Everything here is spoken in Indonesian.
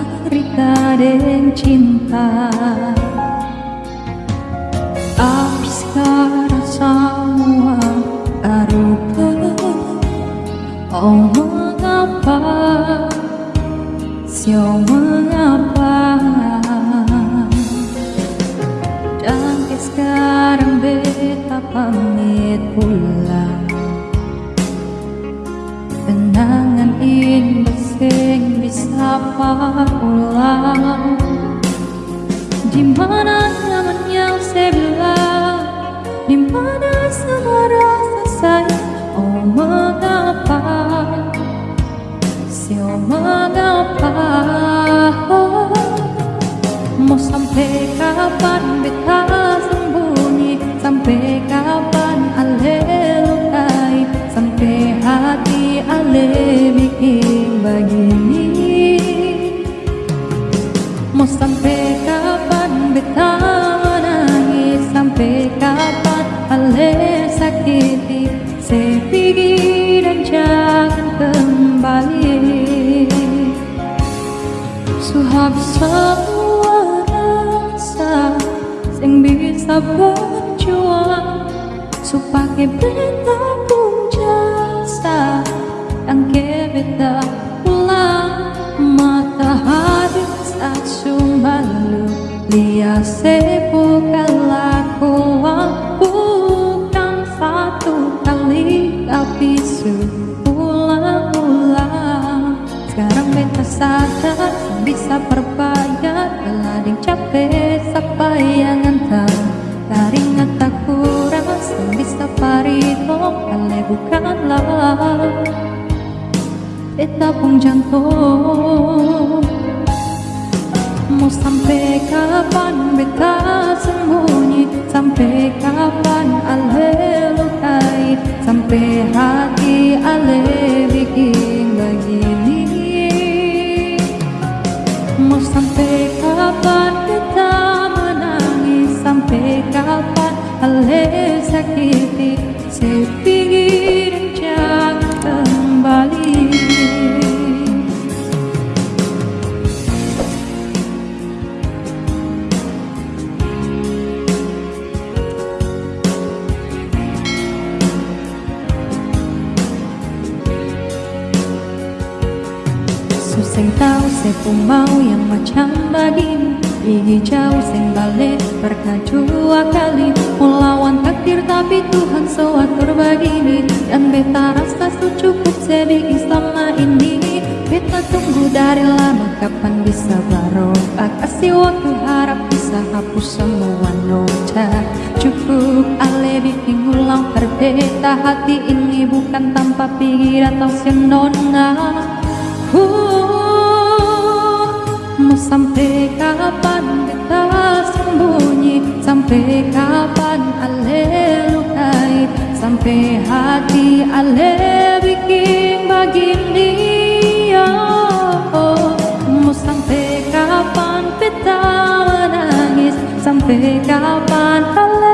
Cerita dan cinta. Sekarang semua berubah Oh mengapa? Sio mengapa? Dan sekarang beta pamit pulang Kenangan indah sing bisa Di mana semua rasa sayang Oh mengapa Sio Bisa berjuang Supaya beta pun jasa Yang ke beta pulang Matahari saat malu Lihat sebuah lakuan Bukan satu kali tapi ulang-ulang Sekarang beta sadar bisa berbayar Belading capek sampai yang antar Dari ngata kurang bisa parito Kale bukanlah Beta pun jantung. Mau sampai kapan beta sembunyi? Sampai kapan ale lukai Sampai hati ale bikin begini. Mau sampai kapan kapan ale sakiti Sepingin jangan kembali. Susah tahu saya pun mau yang macam bagimu Gigi jauh sing balik berkajua kali. Melawan takdir tapi Tuhan sewatur begini. Dan beta rasa su cukup sedih selama ini. Beta tunggu dari lama kapan bisa barokah Kasih waktu harap bisa hapus semua nota Cukup ale bikin ulang berbeda Hati ini. Bukan tanpa pikir atau senona Uh, sampai kapan kita sembunyi? Sampai kapan ale lukai Sampai hati ale bikin begini oh, Mau sampai kapan kita menangis Sampai kapan ale